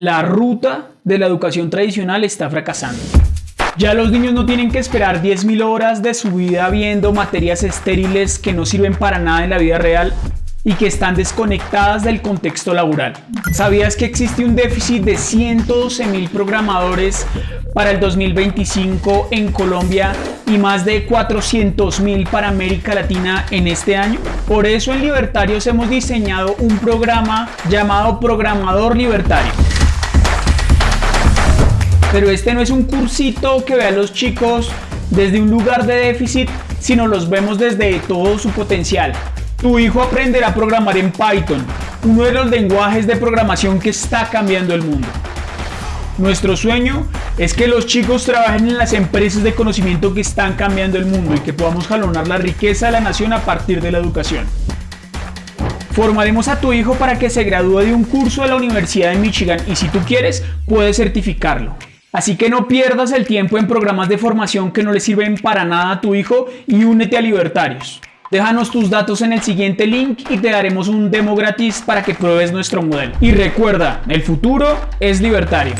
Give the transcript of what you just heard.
La ruta de la educación tradicional está fracasando. Ya los niños no tienen que esperar 10.000 horas de su vida viendo materias estériles que no sirven para nada en la vida real y que están desconectadas del contexto laboral. ¿Sabías que existe un déficit de 112.000 programadores para el 2025 en Colombia y más de 400.000 para América Latina en este año? Por eso en Libertarios hemos diseñado un programa llamado Programador Libertario pero este no es un cursito que ve a los chicos desde un lugar de déficit, sino los vemos desde todo su potencial. Tu hijo aprenderá a programar en Python, uno de los lenguajes de programación que está cambiando el mundo. Nuestro sueño es que los chicos trabajen en las empresas de conocimiento que están cambiando el mundo y que podamos jalonar la riqueza de la nación a partir de la educación. Formaremos a tu hijo para que se gradúe de un curso de la Universidad de Michigan y si tú quieres, puedes certificarlo. Así que no pierdas el tiempo en programas de formación que no le sirven para nada a tu hijo y únete a Libertarios. Déjanos tus datos en el siguiente link y te daremos un demo gratis para que pruebes nuestro modelo. Y recuerda, el futuro es libertario.